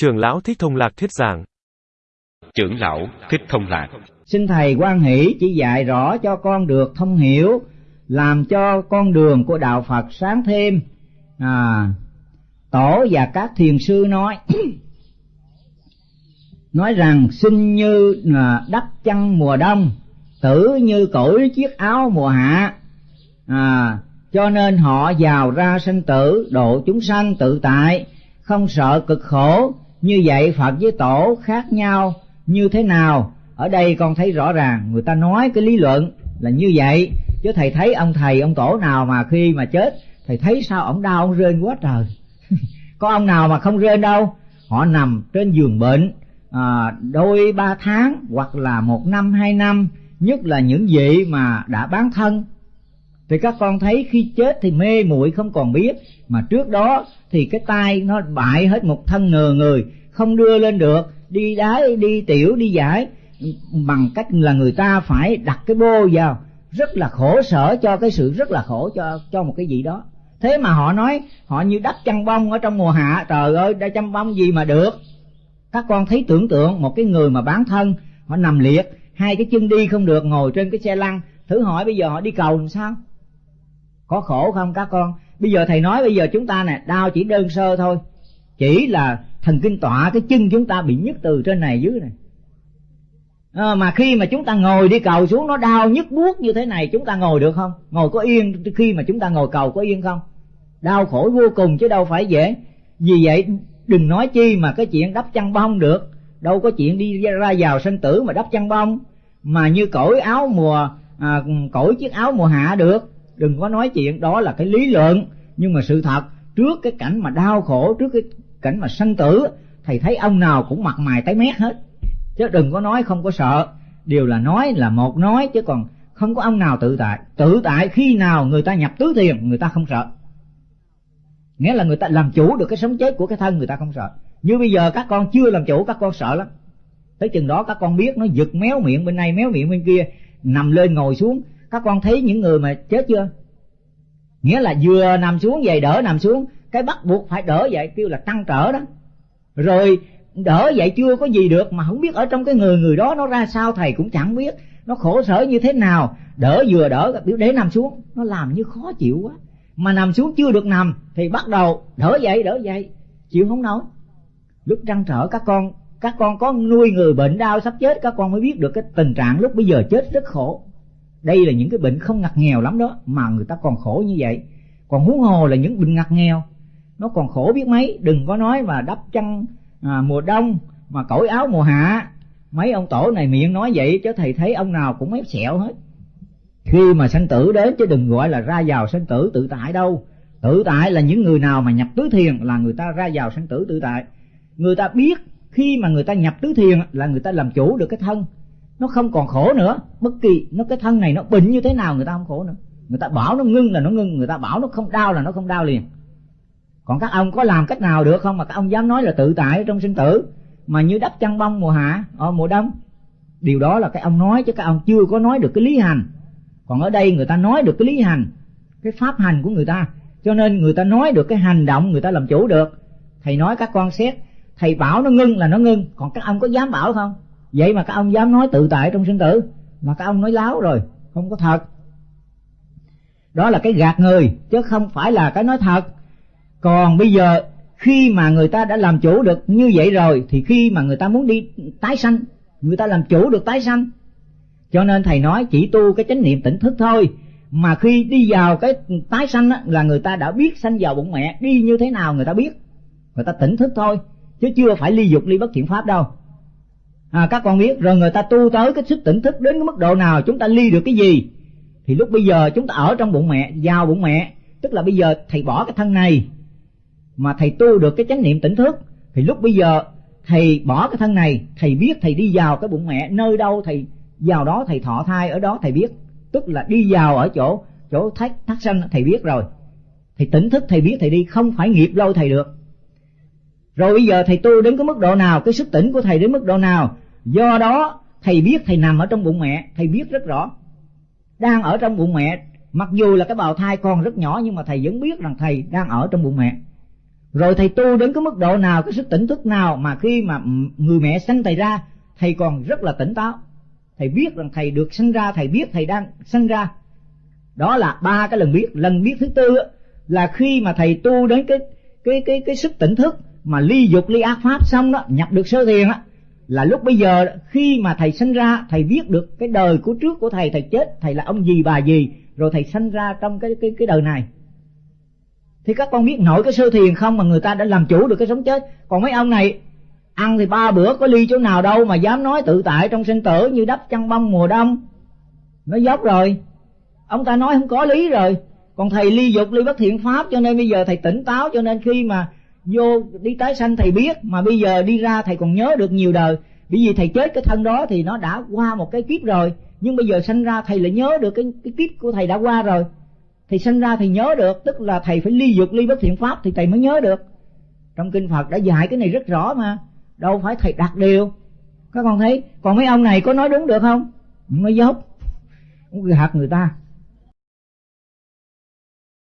Trưởng lão Thích Thông Lạc thuyết giảng. Trưởng lão Thích Thông Lạc Xin Thầy quan hỷ chỉ dạy rõ cho con được thông hiểu, làm cho con đường của Đạo Phật sáng thêm. À, Tổ và các thiền sư nói, nói rằng sinh như là đắp chăn mùa đông, tử như cởi chiếc áo mùa hạ. À, cho nên họ vào ra sinh tử độ chúng sanh tự tại không sợ cực khổ như vậy phật với tổ khác nhau như thế nào? Ở đây con thấy rõ ràng người ta nói cái lý luận là như vậy. Chứ thầy thấy ông thầy ông tổ nào mà khi mà chết thầy thấy sao ông đau ông rên quá trời. Có ông nào mà không rên đâu. Họ nằm trên giường bệnh à, đôi ba tháng hoặc là một năm hai năm nhất là những vị mà đã bán thân thì các con thấy khi chết thì mê muội không còn biết. Mà trước đó thì cái tay nó bại hết một thân ngờ người, không đưa lên được. Đi đái, đi tiểu, đi giải. Bằng cách là người ta phải đặt cái bô vào. Rất là khổ sở cho cái sự rất là khổ cho cho một cái gì đó. Thế mà họ nói, họ như đắp chăn bông ở trong mùa hạ. Trời ơi, đã chăn bông gì mà được? Các con thấy tưởng tượng một cái người mà bán thân, họ nằm liệt, hai cái chân đi không được, ngồi trên cái xe lăn. Thử hỏi bây giờ họ đi cầu làm sao? Có khổ không các con? Bây giờ thầy nói bây giờ chúng ta nè đau chỉ đơn sơ thôi. Chỉ là thần kinh tọa cái chân chúng ta bị nhức từ trên này dưới này. À, mà khi mà chúng ta ngồi đi cầu xuống nó đau nhức buốt như thế này chúng ta ngồi được không? Ngồi có yên khi mà chúng ta ngồi cầu có yên không? Đau khổ vô cùng chứ đâu phải dễ. Vì vậy đừng nói chi mà cái chuyện đắp chăn bông được. Đâu có chuyện đi ra vào sinh tử mà đắp chăn bông. Mà như cởi áo mùa à, cởi chiếc áo mùa hạ được đừng có nói chuyện, đó là cái lý luận. Nhưng mà sự thật, trước cái cảnh mà đau khổ, trước cái cảnh mà sanh tử, thầy thấy ông nào cũng mặt mày tái mét hết. Chứ đừng có nói không có sợ. Điều là nói là một nói, chứ còn không có ông nào tự tại. Tự tại khi nào người ta nhập tứ thiền, người ta không sợ. Nghĩa là người ta làm chủ được cái sống chết của cái thân, người ta không sợ. Như bây giờ các con chưa làm chủ, các con sợ lắm. Tới chừng đó các con biết, nó giật méo miệng bên này, méo miệng bên kia, nằm lên ngồi xuống các con thấy những người mà chết chưa? Nghĩa là vừa nằm xuống vậy đỡ nằm xuống, cái bắt buộc phải đỡ vậy kêu là tăng trở đó. Rồi đỡ vậy chưa có gì được mà không biết ở trong cái người người đó nó ra sao, thầy cũng chẳng biết. Nó khổ sở như thế nào, đỡ vừa đỡ, biểu để nằm xuống. Nó làm như khó chịu quá. Mà nằm xuống chưa được nằm, thì bắt đầu đỡ dậy đỡ dậy. Chịu không nổi. Lúc trăn trở các con các con có nuôi người bệnh đau sắp chết, các con mới biết được cái tình trạng lúc bây giờ chết rất khổ đây là những cái bệnh không ngặt nghèo lắm đó mà người ta còn khổ như vậy. Còn huống hồ là những bệnh ngặt nghèo nó còn khổ biết mấy. Đừng có nói mà đắp chăn à, mùa đông mà cởi áo mùa hạ. Mấy ông tổ này miệng nói vậy chứ thầy thấy ông nào cũng mép sẹo hết. Khi mà sanh tử đến chứ đừng gọi là ra vào sanh tử tự tại đâu. Tự tại là những người nào mà nhập tứ thiền là người ta ra vào sanh tử tự tại. Người ta biết khi mà người ta nhập tứ thiền là người ta làm chủ được cái thân nó không còn khổ nữa. Bất kỳ, nó cái thân này nó bệnh như thế nào người ta không khổ nữa. Người ta bảo nó ngưng là nó ngưng, người ta bảo nó không đau là nó không đau liền. Còn các ông có làm cách nào được không? Mà các ông dám nói là tự tại trong sinh tử. Mà như đắp chăn bông mùa hạ ở mùa đông. Điều đó là cái ông nói chứ các ông chưa có nói được cái lý hành. Còn ở đây người ta nói được cái lý hành, cái pháp hành của người ta. Cho nên người ta nói được cái hành động người ta làm chủ được. Thầy nói các con xét, thầy bảo nó ngưng là nó ngưng. Còn các ông có dám bảo không? Vậy mà các ông dám nói tự tại trong sinh tử. Mà các ông nói láo rồi không có thật. Đó là cái gạt người chứ không phải là cái nói thật. Còn bây giờ khi mà người ta đã làm chủ được như vậy rồi thì khi mà người ta muốn đi tái sanh người ta làm chủ được tái sanh. Cho nên thầy nói chỉ tu cái chánh niệm tỉnh thức thôi. Mà khi đi vào cái tái sanh á, là người ta đã biết sanh vào bụng mẹ đi như thế nào người ta biết. Người ta tỉnh thức thôi chứ chưa phải ly dục ly bất thiện pháp đâu à, các con biết rồi người ta tu tới cái sức tỉnh thức đến cái mức độ nào chúng ta ly được cái gì? Thì lúc bây giờ chúng ta ở trong bụng mẹ vào bụng mẹ. Tức là bây giờ thầy bỏ cái thân này mà thầy tu được cái chánh niệm tỉnh thức. Thì lúc bây giờ thầy bỏ cái thân này thầy biết thầy đi vào cái bụng mẹ. Nơi đâu thầy vào đó thầy thọ thai ở đó thầy biết. Tức là đi vào ở chỗ chỗ thách thắt sanh thầy biết rồi. Thầy tỉnh thức thầy biết thầy đi không phải nghiệp lâu thầy được rồi bây giờ thầy tu đến cái mức độ nào, cái sức tỉnh của thầy đến mức độ nào? Do đó, thầy biết thầy nằm ở trong bụng mẹ, thầy biết rất rõ. Đang ở trong bụng mẹ, mặc dù là cái bào thai còn rất nhỏ, nhưng mà thầy vẫn biết rằng thầy đang ở trong bụng mẹ. Rồi thầy tu đến cái mức độ nào, cái sức tỉnh thức nào mà khi mà người mẹ sanh thầy ra, thầy còn rất là tỉnh táo. Thầy biết rằng thầy được sinh ra, thầy biết thầy đang sinh ra. Đó là ba cái lần biết. Lần biết thứ tư là khi mà thầy tu đến cái cái cái cái sức tỉnh thức mà ly dục, ly ác pháp xong đó, nhập được sơ thiền á, là lúc bây giờ khi mà thầy sinh ra, thầy biết được cái đời của trước của thầy thầy chết, thầy là ông gì, bà gì, rồi thầy sinh ra trong cái cái cái đời này. Thì các con biết nổi cái sơ thiền không mà người ta đã làm chủ được cái sống chết. Còn mấy ông này, ăn thì ba bữa, có ly chỗ nào đâu mà dám nói tự tại trong sinh tử như đắp chăn bông mùa đông. Nó dốc rồi. Ông ta nói không có lý rồi. Còn thầy ly dục, ly bất thiện pháp, cho nên bây giờ thầy tỉnh táo, cho nên khi mà vô, đi tái sanh thầy biết, mà bây giờ đi ra thầy còn nhớ được nhiều đời. Bởi vì thầy chết cái thân đó thì nó đã qua một cái kiếp rồi. Nhưng bây giờ sanh ra thầy lại nhớ được cái cái kiếp của thầy đã qua rồi. Thì sanh ra thì nhớ được, tức là thầy phải ly dục, ly bất thiện pháp thì thầy mới nhớ được. Trong kinh phật đã dạy cái này rất rõ mà. Đâu phải thầy đặt điều. Các con thấy, còn mấy ông này có nói đúng được không? Nó dốc. Gạt người ta.